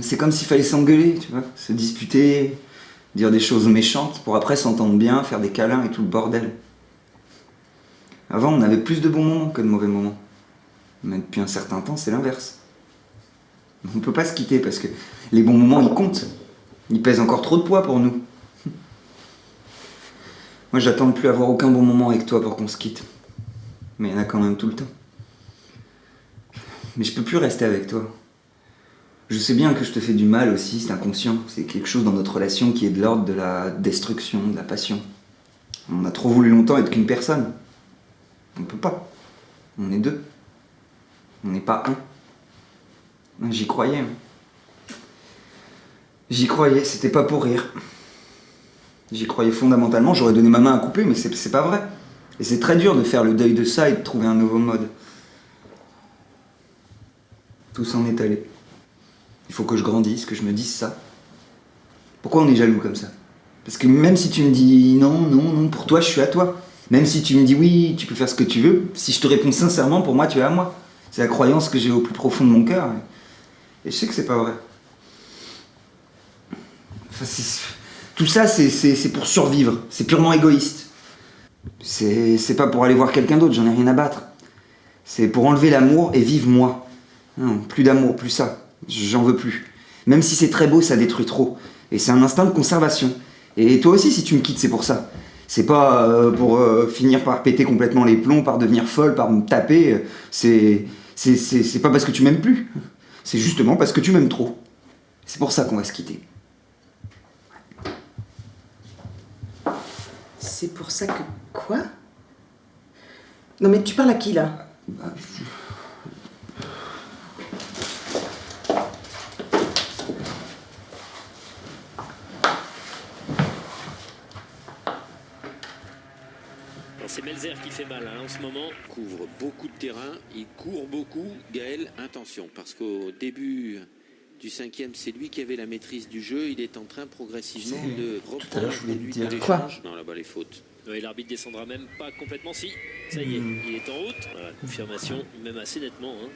C'est comme s'il fallait s'engueuler, tu vois, se disputer, dire des choses méchantes pour après s'entendre bien, faire des câlins et tout le bordel. Avant, on avait plus de bons moments que de mauvais moments. Mais depuis un certain temps, c'est l'inverse. On ne peut pas se quitter parce que les bons moments, ils comptent. Ils pèsent encore trop de poids pour nous. Moi, j'attends de plus avoir aucun bon moment avec toi pour qu'on se quitte. Mais il y en a quand même tout le temps. Mais je peux plus rester avec toi. Je sais bien que je te fais du mal aussi, c'est inconscient. C'est quelque chose dans notre relation qui est de l'ordre de la destruction, de la passion. On a trop voulu longtemps être qu'une personne. On peut pas. On est deux. On n'est pas un. J'y croyais. J'y croyais, c'était pas pour rire. J'y croyais fondamentalement, j'aurais donné ma main à couper, mais c'est pas vrai. Et c'est très dur de faire le deuil de ça et de trouver un nouveau mode. Tout s'en est allé. Faut que je grandisse, que je me dise ça. Pourquoi on est jaloux comme ça? Parce que même si tu me dis non, non, non, pour toi je suis à toi. Même si tu me dis oui, tu peux faire ce que tu veux, si je te réponds sincèrement, pour moi tu es à moi. C'est la croyance que j'ai au plus profond de mon cœur. Et je sais que c'est pas vrai. tout ça, c'est pour survivre. C'est purement égoïste. C'est pas pour aller voir quelqu'un d'autre, j'en ai rien à battre. C'est pour enlever l'amour et vivre moi. Non, plus d'amour, plus ça. J'en veux plus. Même si c'est très beau, ça détruit trop. Et c'est un instinct de conservation. Et toi aussi, si tu me quittes, c'est pour ça. C'est pas euh, pour euh, finir par péter complètement les plombs, par devenir folle, par me taper. C'est c'est pas parce que tu m'aimes plus. C'est justement parce que tu m'aimes trop. C'est pour ça qu'on va se quitter. C'est pour ça que... Quoi? Non mais tu parles à qui là? Bah, C'est Melzer qui fait mal hein, en ce moment. Couvre beaucoup de terrain, il court beaucoup. Gaël, attention, parce qu'au début du cinquième, c'est lui qui avait la maîtrise du jeu. Il est en train progressivement de reprendre je voulais lui dire quoi Non, là-bas les fautes. Oui, l'arbitre descendra même pas complètement. Si, ça y est, hmm. il est en route. Voilà, confirmation, même assez nettement. Hein.